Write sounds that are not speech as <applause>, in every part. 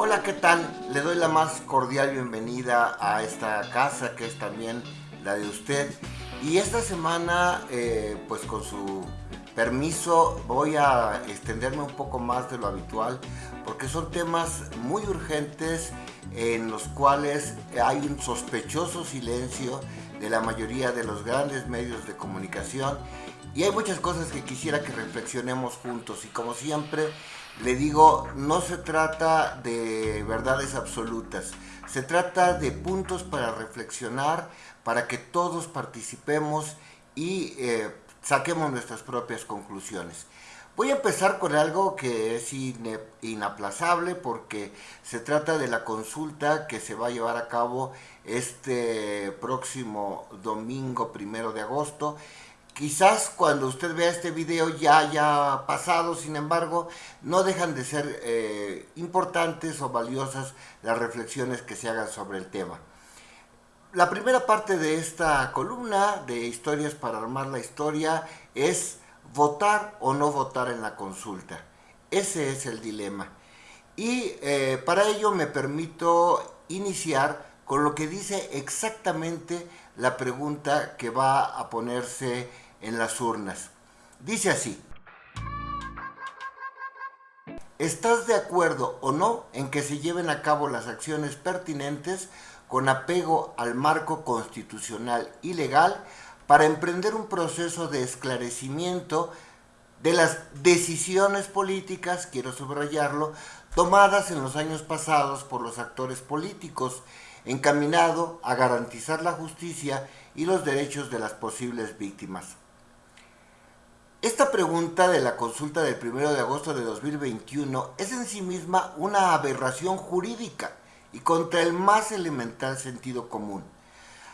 Hola, ¿qué tal? Le doy la más cordial bienvenida a esta casa que es también la de usted. Y esta semana, eh, pues con su permiso, voy a extenderme un poco más de lo habitual porque son temas muy urgentes en los cuales hay un sospechoso silencio de la mayoría de los grandes medios de comunicación y hay muchas cosas que quisiera que reflexionemos juntos y como siempre le digo, no se trata de verdades absolutas, se trata de puntos para reflexionar, para que todos participemos y eh, saquemos nuestras propias conclusiones. Voy a empezar con algo que es inaplazable porque se trata de la consulta que se va a llevar a cabo este próximo domingo primero de agosto Quizás cuando usted vea este video ya haya pasado, sin embargo, no dejan de ser eh, importantes o valiosas las reflexiones que se hagan sobre el tema. La primera parte de esta columna de Historias para armar la historia es votar o no votar en la consulta. Ese es el dilema. Y eh, para ello me permito iniciar con lo que dice exactamente la pregunta que va a ponerse en las urnas. Dice así. ¿Estás de acuerdo o no en que se lleven a cabo las acciones pertinentes con apego al marco constitucional y legal para emprender un proceso de esclarecimiento de las decisiones políticas, quiero subrayarlo, tomadas en los años pasados por los actores políticos, encaminado a garantizar la justicia y los derechos de las posibles víctimas. Esta pregunta de la consulta del 1 de agosto de 2021 es en sí misma una aberración jurídica y contra el más elemental sentido común.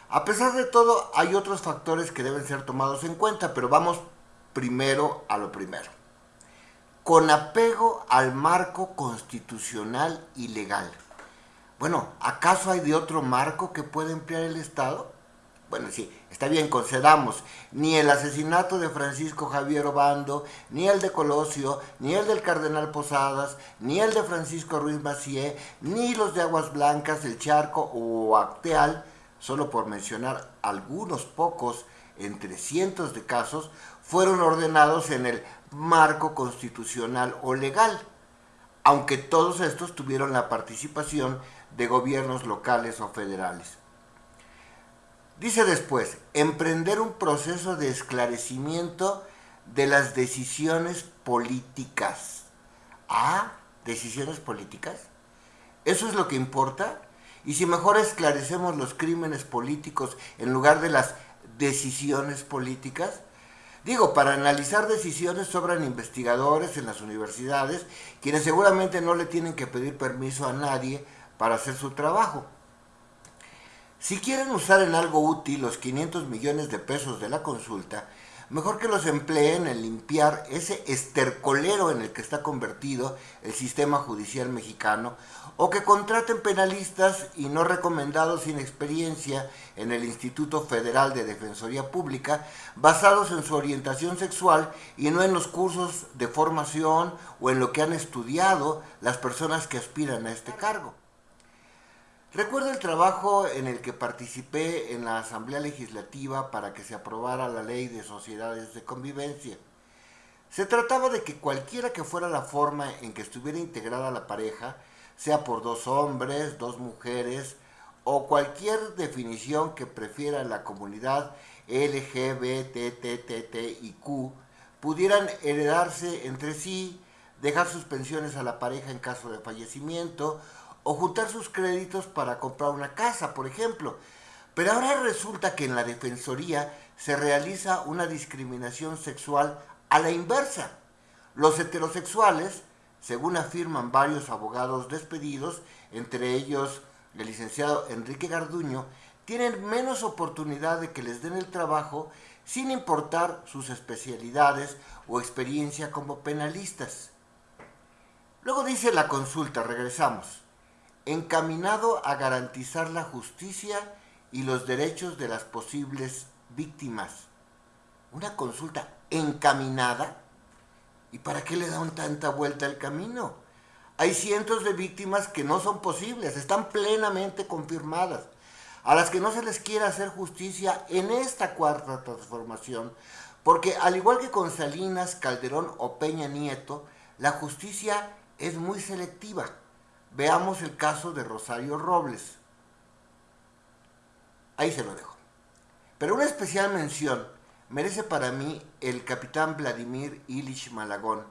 A pesar de todo, hay otros factores que deben ser tomados en cuenta, pero vamos primero a lo primero. Con apego al marco constitucional y legal. Bueno, ¿acaso hay de otro marco que pueda emplear el Estado? Bueno, sí, está bien, concedamos. Ni el asesinato de Francisco Javier Obando, ni el de Colosio, ni el del Cardenal Posadas, ni el de Francisco Ruiz Macié, ni los de Aguas Blancas, el Charco o Acteal, solo por mencionar algunos pocos entre cientos de casos, fueron ordenados en el marco constitucional o legal, aunque todos estos tuvieron la participación de gobiernos locales o federales. Dice después, emprender un proceso de esclarecimiento de las decisiones políticas. Ah, decisiones políticas. ¿Eso es lo que importa? Y si mejor esclarecemos los crímenes políticos en lugar de las decisiones políticas, Digo, para analizar decisiones sobran investigadores en las universidades, quienes seguramente no le tienen que pedir permiso a nadie para hacer su trabajo. Si quieren usar en algo útil los 500 millones de pesos de la consulta, mejor que los empleen en limpiar ese estercolero en el que está convertido el sistema judicial mexicano, o que contraten penalistas y no recomendados sin experiencia en el Instituto Federal de Defensoría Pública, basados en su orientación sexual y no en los cursos de formación o en lo que han estudiado las personas que aspiran a este cargo. Recuerdo el trabajo en el que participé en la Asamblea Legislativa para que se aprobara la Ley de Sociedades de Convivencia. Se trataba de que cualquiera que fuera la forma en que estuviera integrada la pareja, sea por dos hombres, dos mujeres o cualquier definición que prefiera la comunidad LGBTTTIQ, pudieran heredarse entre sí, dejar sus pensiones a la pareja en caso de fallecimiento o juntar sus créditos para comprar una casa, por ejemplo. Pero ahora resulta que en la Defensoría se realiza una discriminación sexual a la inversa. Los heterosexuales, según afirman varios abogados despedidos, entre ellos el licenciado Enrique Garduño, tienen menos oportunidad de que les den el trabajo sin importar sus especialidades o experiencia como penalistas. Luego dice la consulta, regresamos encaminado a garantizar la justicia y los derechos de las posibles víctimas. Una consulta encaminada. ¿Y para qué le dan tanta vuelta al camino? Hay cientos de víctimas que no son posibles, están plenamente confirmadas, a las que no se les quiere hacer justicia en esta cuarta transformación, porque al igual que con Salinas, Calderón o Peña Nieto, la justicia es muy selectiva. Veamos el caso de Rosario Robles. Ahí se lo dejo. Pero una especial mención merece para mí el capitán Vladimir Ilich Malagón,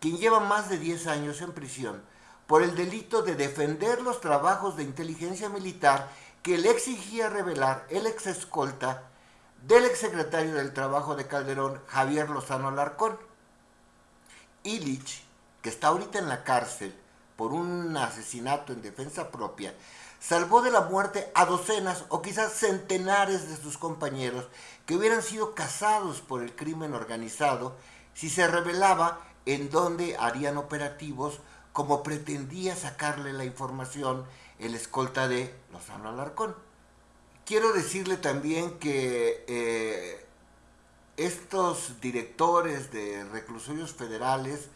quien lleva más de 10 años en prisión por el delito de defender los trabajos de inteligencia militar que le exigía revelar el ex escolta del exsecretario del Trabajo de Calderón, Javier Lozano Alarcón. Illich, que está ahorita en la cárcel por un asesinato en defensa propia, salvó de la muerte a docenas o quizás centenares de sus compañeros que hubieran sido cazados por el crimen organizado si se revelaba en dónde harían operativos como pretendía sacarle la información el escolta de Lozano Alarcón. Quiero decirle también que eh, estos directores de reclusorios federales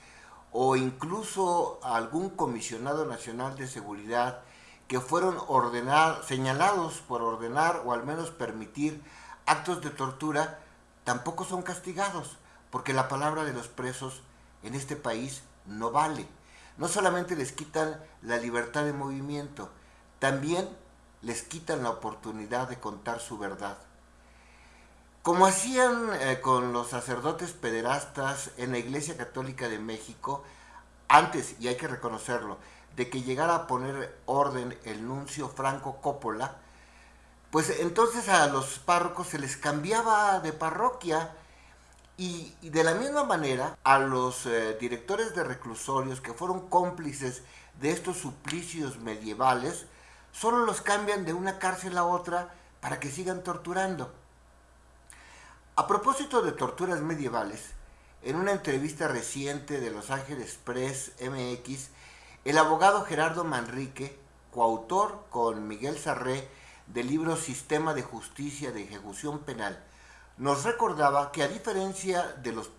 o incluso algún comisionado nacional de seguridad que fueron ordenados, señalados por ordenar o al menos permitir actos de tortura, tampoco son castigados, porque la palabra de los presos en este país no vale. No solamente les quitan la libertad de movimiento, también les quitan la oportunidad de contar su verdad. Como hacían eh, con los sacerdotes pederastas en la Iglesia Católica de México, antes, y hay que reconocerlo, de que llegara a poner orden el nuncio Franco Coppola, pues entonces a los párrocos se les cambiaba de parroquia y, de la misma manera a los eh, directores de reclusorios que fueron cómplices de estos suplicios medievales, solo los cambian de una cárcel a otra para que sigan torturando. A propósito de torturas medievales, en una entrevista reciente de Los Ángeles Press MX, el abogado Gerardo Manrique, coautor con Miguel Sarré del libro Sistema de Justicia de Ejecución Penal, nos recordaba que a diferencia de los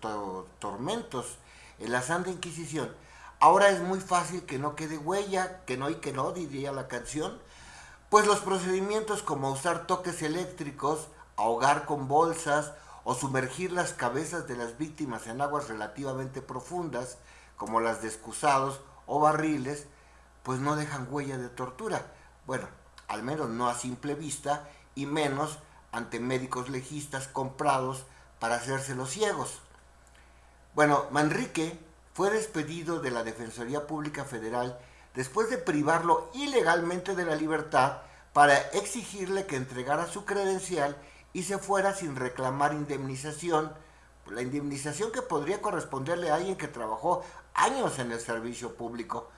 tormentos en la Santa Inquisición, ahora es muy fácil que no quede huella, que no y que no, diría la canción, pues los procedimientos como usar toques eléctricos, ahogar con bolsas o sumergir las cabezas de las víctimas en aguas relativamente profundas, como las de excusados o barriles, pues no dejan huella de tortura. Bueno, al menos no a simple vista y menos ante médicos legistas comprados para hacerse los ciegos. Bueno, Manrique fue despedido de la Defensoría Pública Federal después de privarlo ilegalmente de la libertad para exigirle que entregara su credencial y se fuera sin reclamar indemnización, la indemnización que podría corresponderle a alguien que trabajó años en el servicio público.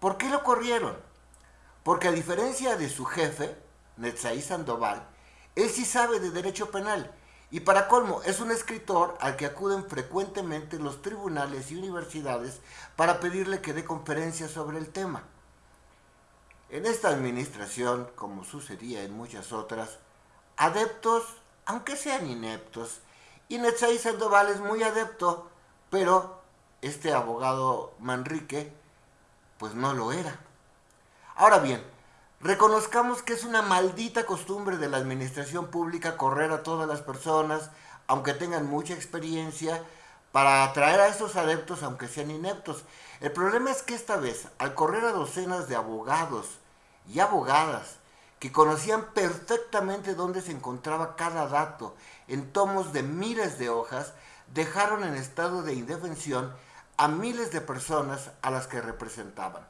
¿Por qué lo corrieron? Porque a diferencia de su jefe, Netzaí Sandoval, él sí sabe de derecho penal y para colmo es un escritor al que acuden frecuentemente los tribunales y universidades para pedirle que dé conferencias sobre el tema. En esta administración, como sucedía en muchas otras, adeptos, aunque sean ineptos, y Netzaí Sandoval es muy adepto, pero este abogado Manrique, pues no lo era. Ahora bien, reconozcamos que es una maldita costumbre de la administración pública correr a todas las personas, aunque tengan mucha experiencia, para atraer a esos adeptos, aunque sean ineptos. El problema es que esta vez, al correr a docenas de abogados y abogadas, que conocían perfectamente dónde se encontraba cada dato en tomos de miles de hojas, dejaron en estado de indefensión a miles de personas a las que representaban.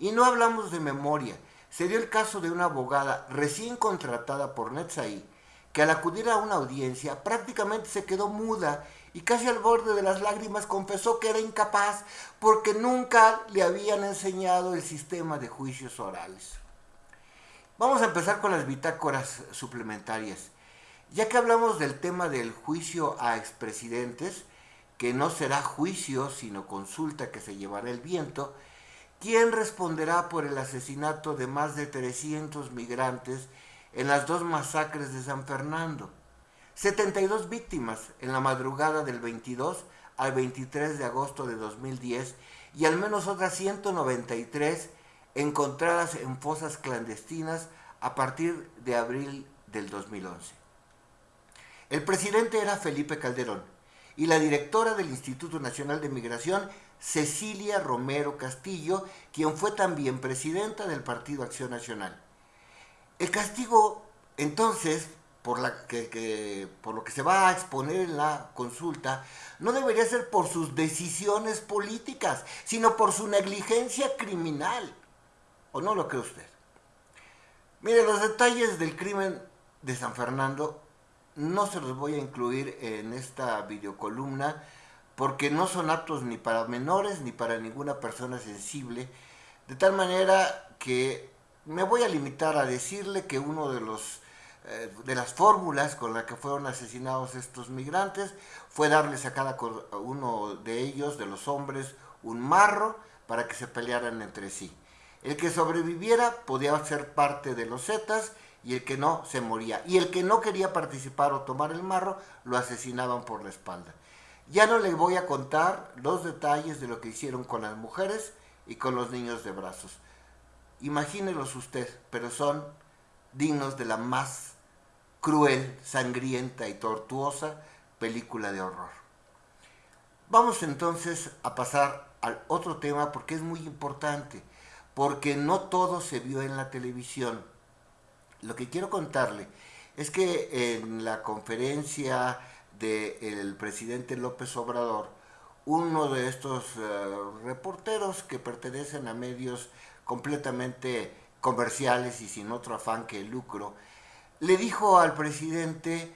Y no hablamos de memoria. Se dio el caso de una abogada recién contratada por Netzaí, que al acudir a una audiencia prácticamente se quedó muda y casi al borde de las lágrimas confesó que era incapaz porque nunca le habían enseñado el sistema de juicios orales. Vamos a empezar con las bitácoras suplementarias. Ya que hablamos del tema del juicio a expresidentes, que no será juicio, sino consulta que se llevará el viento, ¿quién responderá por el asesinato de más de 300 migrantes en las dos masacres de San Fernando? 72 víctimas en la madrugada del 22 al 23 de agosto de 2010 y al menos otras 193 encontradas en fosas clandestinas a partir de abril del 2011. El presidente era Felipe Calderón y la directora del Instituto Nacional de Migración, Cecilia Romero Castillo, quien fue también presidenta del Partido Acción Nacional. El castigo, entonces, por, por lo que se va a exponer en la consulta, no debería ser por sus decisiones políticas, sino por su negligencia criminal. ¿O no lo cree usted? Mire, los detalles del crimen de San Fernando no se los voy a incluir en esta videocolumna porque no son aptos ni para menores ni para ninguna persona sensible, de tal manera que me voy a limitar a decirle que uno de los eh, de las fórmulas con las que fueron asesinados estos migrantes fue darles a cada uno de ellos, de los hombres, un marro para que se pelearan entre sí. El que sobreviviera podía ser parte de los Zetas y el que no se moría. Y el que no quería participar o tomar el marro lo asesinaban por la espalda. Ya no le voy a contar los detalles de lo que hicieron con las mujeres y con los niños de brazos. Imagínelos usted, pero son dignos de la más cruel, sangrienta y tortuosa película de horror. Vamos entonces a pasar al otro tema porque es muy importante porque no todo se vio en la televisión. Lo que quiero contarle es que en la conferencia del presidente López Obrador, uno de estos eh, reporteros que pertenecen a medios completamente comerciales y sin otro afán que el lucro, le dijo al presidente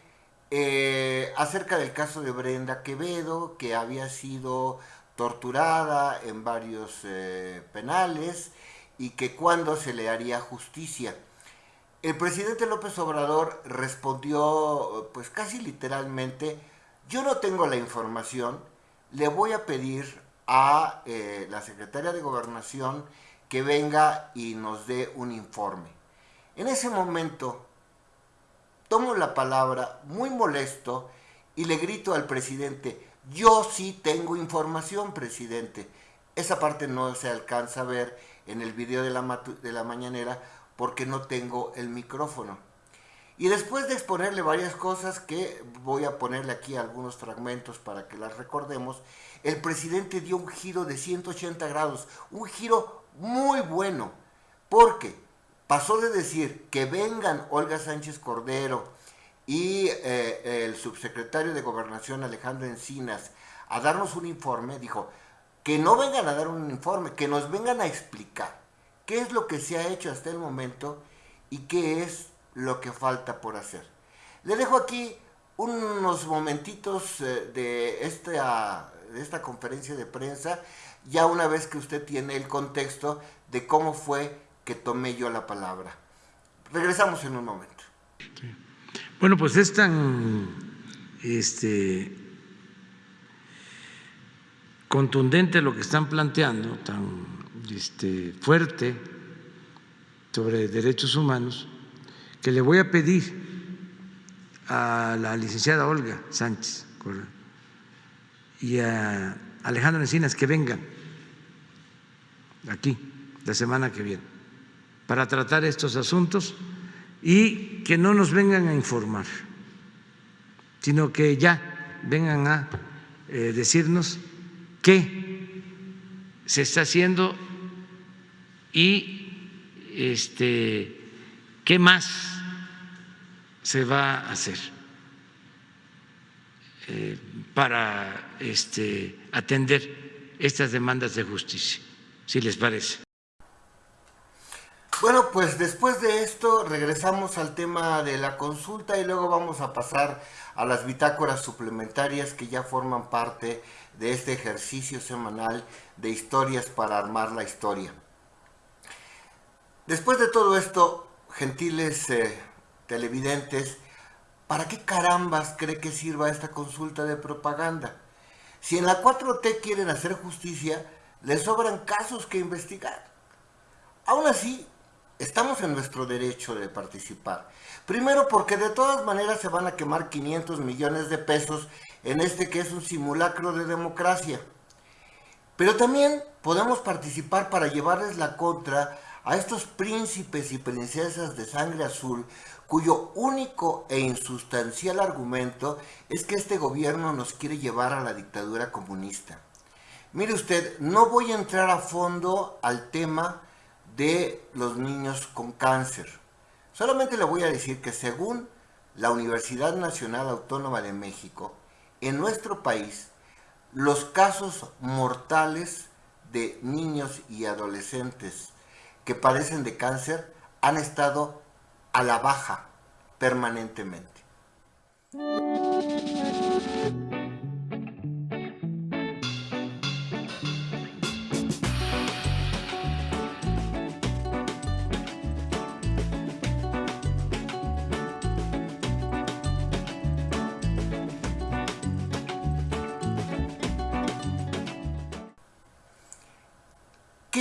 eh, acerca del caso de Brenda Quevedo, que había sido torturada en varios eh, penales y que cuándo se le haría justicia. El presidente López Obrador respondió pues casi literalmente, yo no tengo la información, le voy a pedir a eh, la secretaria de Gobernación que venga y nos dé un informe. En ese momento tomo la palabra muy molesto y le grito al presidente, yo sí tengo información, presidente. Esa parte no se alcanza a ver en el video de la, de la mañanera porque no tengo el micrófono. Y después de exponerle varias cosas que voy a ponerle aquí algunos fragmentos para que las recordemos, el presidente dio un giro de 180 grados, un giro muy bueno, porque pasó de decir que vengan Olga Sánchez Cordero y eh, el subsecretario de Gobernación Alejandro Encinas a darnos un informe, dijo, que no vengan a dar un informe, que nos vengan a explicar qué es lo que se ha hecho hasta el momento y qué es lo que falta por hacer. Le dejo aquí unos momentitos eh, de esta, de esta conferencia de prensa, ya una vez que usted tiene el contexto de cómo fue que tomé yo la palabra. Regresamos en un momento. Bueno, pues es tan este, contundente lo que están planteando, tan este, fuerte sobre derechos humanos, que le voy a pedir a la licenciada Olga Sánchez y a Alejandro Encinas que vengan aquí la semana que viene para tratar estos asuntos y que no nos vengan a informar, sino que ya vengan a eh, decirnos qué se está haciendo y este, qué más se va a hacer eh, para este, atender estas demandas de justicia, si les parece. Bueno, pues después de esto regresamos al tema de la consulta y luego vamos a pasar a las bitácoras suplementarias que ya forman parte de este ejercicio semanal de historias para armar la historia. Después de todo esto, gentiles eh, televidentes, ¿para qué carambas cree que sirva esta consulta de propaganda? Si en la 4T quieren hacer justicia, les sobran casos que investigar. Aún así, estamos en nuestro derecho de participar. Primero porque de todas maneras se van a quemar 500 millones de pesos en este que es un simulacro de democracia. Pero también podemos participar para llevarles la contra a estos príncipes y princesas de sangre azul cuyo único e insustancial argumento es que este gobierno nos quiere llevar a la dictadura comunista. Mire usted, no voy a entrar a fondo al tema de los niños con cáncer. Solamente le voy a decir que según la Universidad Nacional Autónoma de México, en nuestro país, los casos mortales de niños y adolescentes que padecen de cáncer han estado a la baja permanentemente.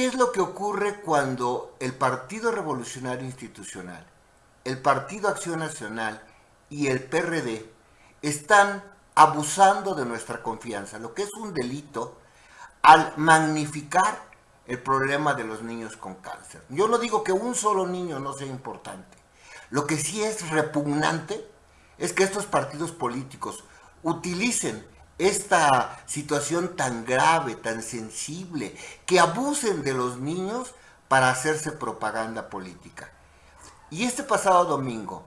¿Qué es lo que ocurre cuando el Partido Revolucionario Institucional el Partido Acción Nacional y el PRD están abusando de nuestra confianza, lo que es un delito al magnificar el problema de los niños con cáncer. Yo no digo que un solo niño no sea importante. Lo que sí es repugnante es que estos partidos políticos utilicen esta situación tan grave, tan sensible, que abusen de los niños para hacerse propaganda política. Y este pasado domingo,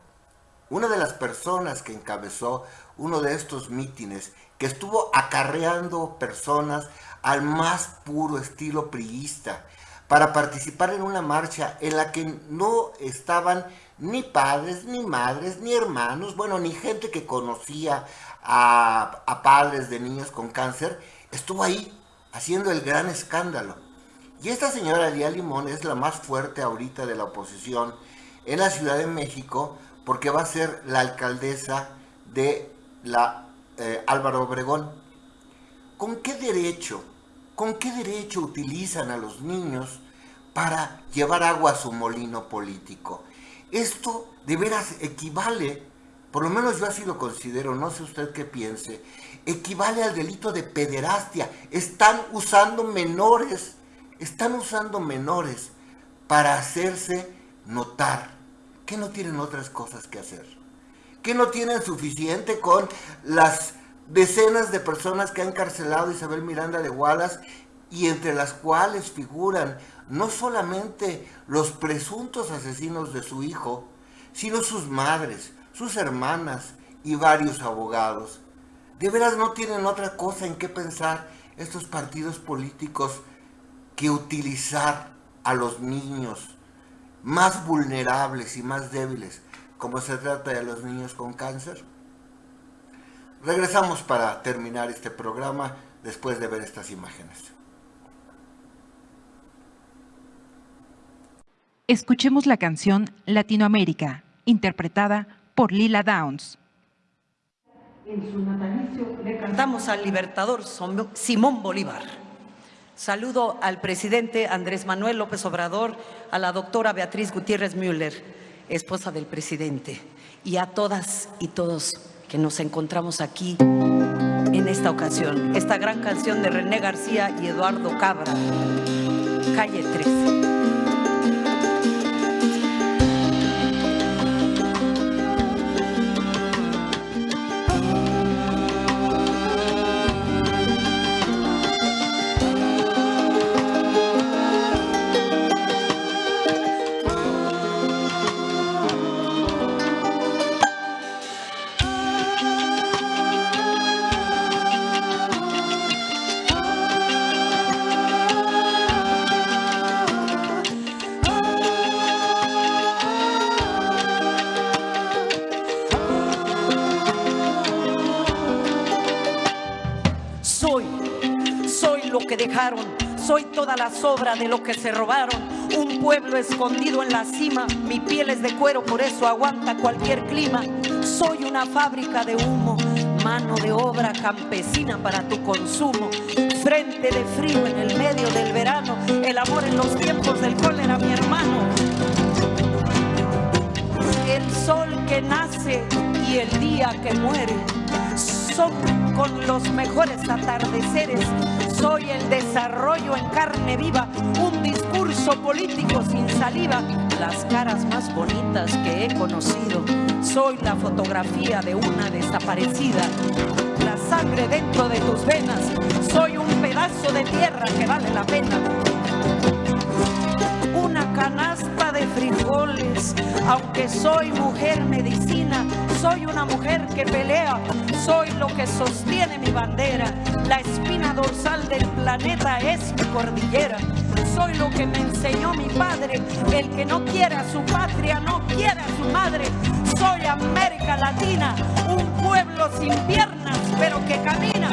una de las personas que encabezó uno de estos mítines, que estuvo acarreando personas al más puro estilo priista, para participar en una marcha en la que no estaban ni padres, ni madres, ni hermanos, bueno, ni gente que conocía a, padres de niños con cáncer, estuvo ahí haciendo el gran escándalo. Y esta señora Lía Limón es la más fuerte ahorita de la oposición, en la Ciudad de México porque va a ser la alcaldesa de la eh, Álvaro Obregón. ¿Con qué derecho, con qué derecho utilizan a los niños para llevar agua a su molino político? Esto de veras equivale, por lo menos yo así lo considero, no sé usted qué piense, equivale al delito de pederastia. Están usando menores, están usando menores para hacerse notar ¿Qué no tienen otras cosas que hacer? ¿Qué no tienen suficiente con las decenas de personas que ha encarcelado Isabel Miranda de Wallace y entre las cuales figuran no solamente los presuntos asesinos de su hijo, sino sus madres, sus hermanas y varios abogados. ¿De veras no tienen otra cosa en qué pensar estos partidos políticos que utilizar a los niños más vulnerables y más débiles, como se trata de los niños con cáncer? Regresamos para terminar este programa después de ver estas imágenes. Escuchemos la canción Latinoamérica, interpretada por Lila Downs. En su natalicio le cantamos al libertador Simón Bolívar. Saludo al presidente Andrés Manuel López Obrador, a la doctora Beatriz Gutiérrez Müller, esposa del presidente, y a todas y todos que nos encontramos aquí en esta ocasión. Esta gran canción de René García y Eduardo Cabra, Calle 13. Soy toda la sobra de lo que se robaron. Un pueblo escondido en la cima. Mi piel es de cuero, por eso aguanta cualquier clima. Soy una fábrica de humo. Mano de obra campesina para tu consumo. Frente de frío en el medio del verano. El amor en los tiempos del cólera, mi hermano. El sol que nace y el día que muere son con los mejores atardeceres. Soy el desarrollo en carne viva, un discurso político sin saliva, las caras más bonitas que he conocido. Soy la fotografía de una desaparecida, la sangre dentro de tus venas. Soy un pedazo de tierra que vale la pena una canasta de frijoles. Aunque soy mujer medicina, soy una mujer que pelea, soy lo que sostiene mi bandera. La espina dorsal del planeta es mi cordillera. Soy lo que me enseñó mi padre, el que no quiere a su patria, no quiere a su madre. Soy América Latina, un pueblo sin piernas, pero que camina.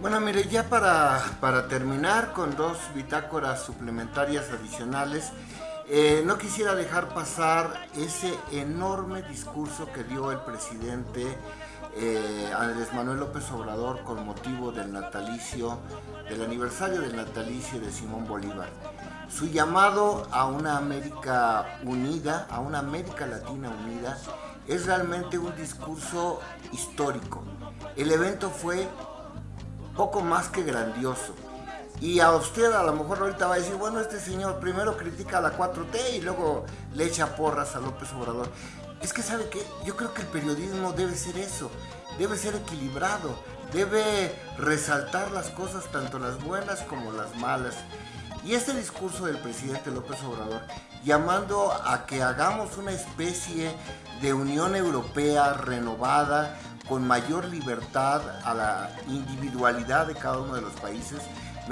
Bueno, mire, ya para, para terminar con dos bitácoras suplementarias adicionales, eh, no quisiera dejar pasar ese enorme discurso que dio el presidente eh, Andrés Manuel López Obrador con motivo del natalicio, del aniversario del natalicio de Simón Bolívar. Su llamado a una América unida, a una América Latina unida, es realmente un discurso histórico. El evento fue poco más que grandioso. Y a usted a lo mejor ahorita va a decir, bueno, este señor primero critica a la 4T y luego le echa porras a López Obrador. Es que sabe que yo creo que el periodismo debe ser eso, debe ser equilibrado, debe resaltar las cosas, tanto las buenas como las malas. Y este discurso del presidente López Obrador, llamando a que hagamos una especie de Unión Europea renovada, con mayor libertad a la individualidad de cada uno de los países,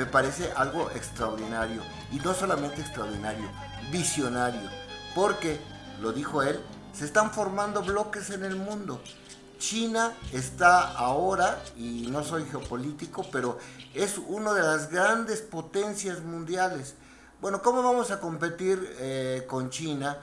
me parece algo extraordinario. Y no solamente extraordinario, visionario. Porque, lo dijo él, se están formando bloques en el mundo. China está ahora, y no soy geopolítico, pero es una de las grandes potencias mundiales. Bueno, ¿cómo vamos a competir eh, con China?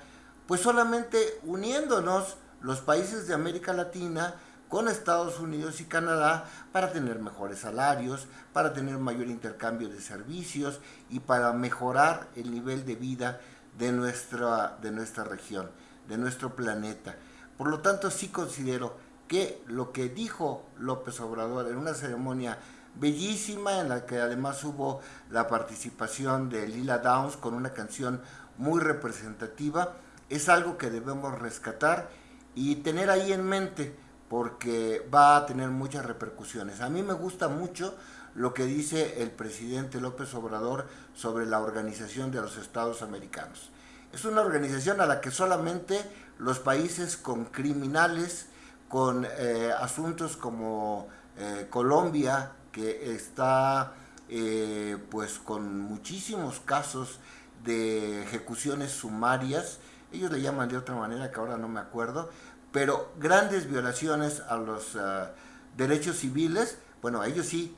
Pues solamente uniéndonos los países de América Latina, con Estados Unidos y Canadá para tener mejores salarios, para tener mayor intercambio de servicios y para mejorar el nivel de vida de nuestra, de nuestra región, de nuestro planeta. Por lo tanto, sí considero que lo que dijo López Obrador en una ceremonia bellísima en la que además hubo la participación de Lila Downs con una canción muy representativa, es algo que debemos rescatar y tener ahí en mente porque va a tener muchas repercusiones. A mí me gusta mucho lo que dice el presidente López Obrador sobre la Organización de los Estados Americanos. Es una organización a la que solamente los países con criminales, con eh, asuntos como eh, Colombia, que está eh, pues con muchísimos casos de ejecuciones sumarias, ellos le llaman de otra manera que ahora no me acuerdo, pero grandes violaciones a los ah, derechos civiles, bueno, ellos sí,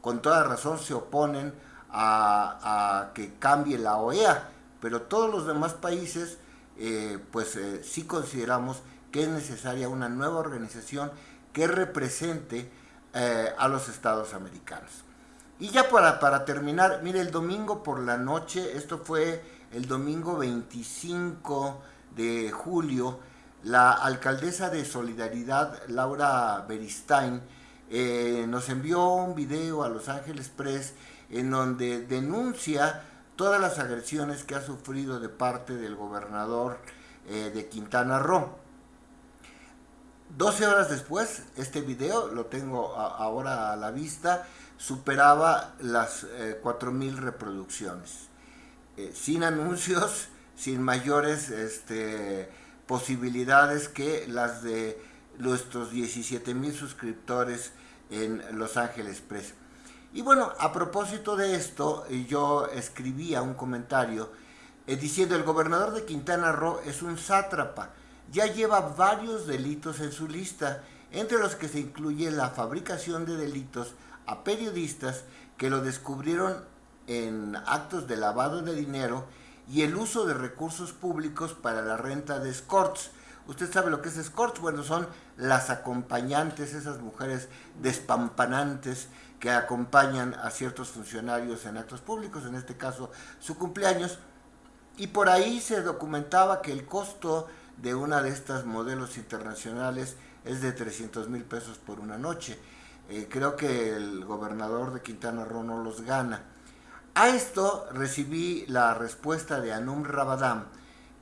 con toda razón se oponen a, que cambie la OEA, pero todos los demás países, eh, pues eh, sí consideramos que es necesaria una nueva organización que represente eh, a los estados americanos. Y ya para, para terminar, mire, el domingo por la noche, esto fue el domingo 25 de julio, la alcaldesa de Solidaridad, Laura Beristain, eh, nos envió un video a Los Ángeles Press en donde denuncia todas las agresiones que ha sufrido de parte del gobernador eh, de Quintana Roo. 12 horas después, este video, lo tengo ahora a la vista, superaba las eh, 4.000 reproducciones. Eh, sin anuncios, <laughs> sin mayores este, posibilidades que las de nuestros 17 mil suscriptores en Los Ángeles Press. Y bueno, a propósito de esto, yo escribía un comentario eh, diciendo el gobernador de Quintana Roo es un sátrapa, ya lleva varios delitos en su lista, entre los que se incluye la fabricación de delitos a periodistas que lo descubrieron en actos de lavado de dinero y el uso de recursos públicos para la renta de escorts. Usted sabe lo que es escorts, bueno, son las acompañantes, esas mujeres despampanantes que acompañan a ciertos funcionarios en actos públicos, en este caso su cumpleaños, y por ahí se documentaba que el costo de una de estas modelos internacionales es de 300 mil pesos por una noche. Eh, creo que el gobernador de Quintana Roo no los gana. A esto recibí la respuesta de Anum Rabadam,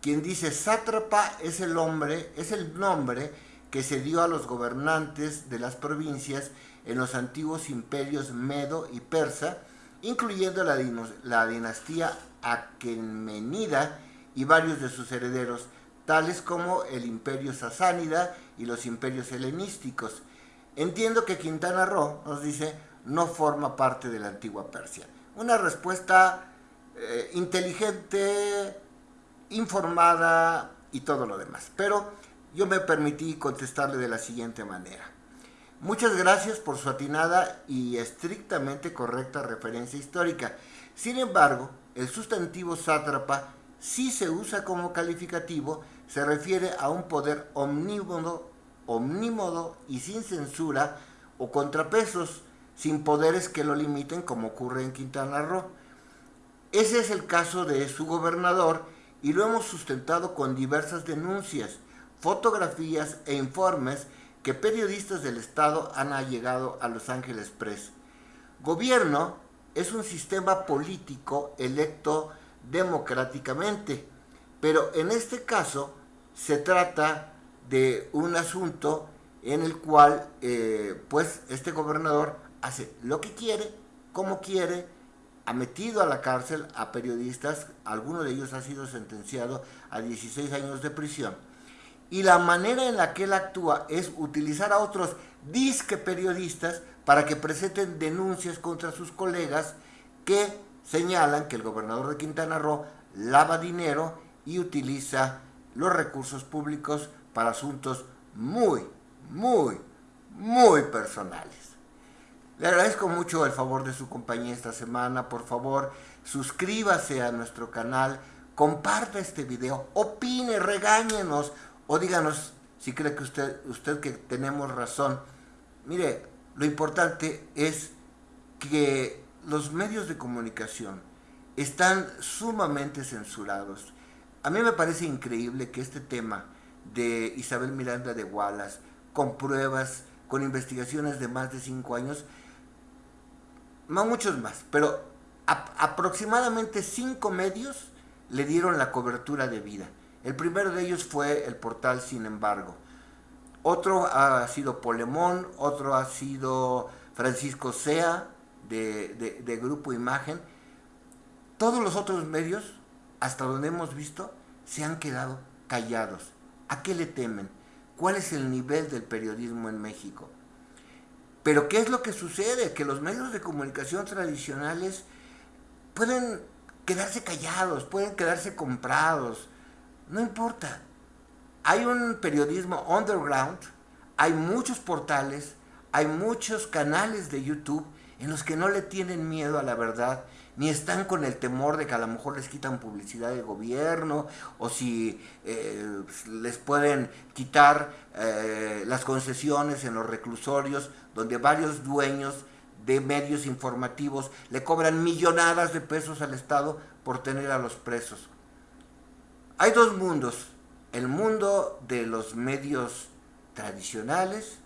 quien dice, sátrapa es el hombre, es el nombre que se dio a los gobernantes de las provincias en los antiguos imperios Medo y Persa, incluyendo la, la dinastía Aquemenida y varios de sus herederos, tales como el imperio sasánida y los imperios helenísticos. Entiendo que Quintana Roo, nos dice, no forma parte de la antigua Persia. Una respuesta eh, inteligente, informada y todo lo demás. Pero yo me permití contestarle de la siguiente manera. Muchas gracias por su atinada y estrictamente correcta referencia histórica. Sin embargo, el sustantivo sátrapa si se usa como calificativo, se refiere a un poder omnímodo, omnímodo y sin censura o contrapesos, sin poderes que lo limiten como ocurre en Quintana Roo. Ese es el caso de su gobernador y lo hemos sustentado con diversas denuncias, fotografías e informes que periodistas del Estado han allegado a Los Ángeles Press. Gobierno es un sistema político electo democráticamente. Pero en este caso se trata de un asunto en el cual eh, pues este gobernador hace lo que quiere, como quiere, ha metido a la cárcel a periodistas, alguno de ellos ha sido sentenciado a 16 años de prisión. Y la manera en la que él actúa es utilizar a otros disque periodistas para que presenten denuncias contra sus colegas que señalan que el gobernador de Quintana Roo lava dinero y utiliza los recursos públicos para asuntos muy, muy, muy personales. Le agradezco mucho el favor de su compañía esta semana. Por favor, suscríbase a nuestro canal, comparta este video, opine, regáñenos o díganos si cree que usted, usted que tenemos razón. Mire, lo importante es que los medios de comunicación están sumamente censurados. A mí me parece increíble que este tema de Isabel Miranda de Wallace, con pruebas, con investigaciones de más de cinco años, no muchos más, pero aproximadamente cinco medios le dieron la cobertura de vida. El primero de ellos fue el portal Sin embargo. Otro ha sido Polemón, otro ha sido Francisco Sea, de, Grupo Imagen, todos los otros medios, hasta donde hemos visto, se han quedado callados. ¿A qué le temen? ¿Cuál es el nivel del periodismo en México? Pero ¿qué es lo que sucede? Que los medios de comunicación tradicionales pueden quedarse callados, pueden quedarse comprados. No importa. Hay un periodismo underground, hay muchos portales, hay muchos canales de YouTube en los que no le tienen miedo a la verdad, ni están con el temor de que a lo mejor les quitan publicidad del gobierno, o si eh, les pueden quitar eh, las concesiones en los reclusorios, donde varios dueños de medios informativos le cobran millonadas de pesos al Estado por tener a los presos. Hay dos mundos, el mundo de los medios tradicionales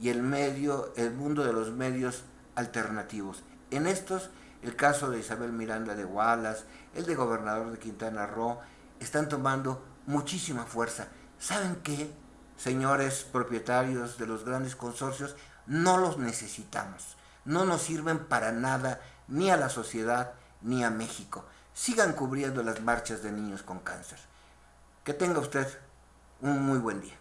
y el, medio, el mundo de los medios alternativos. En estos, el caso de Isabel Miranda de Wallace, el de gobernador de Quintana Roo, están tomando muchísima fuerza. ¿Saben qué, señores propietarios de los grandes consorcios? No los necesitamos. No nos sirven para nada, ni a la sociedad, ni a México. Sigan cubriendo las marchas de niños con cáncer. Que tenga usted un muy buen día.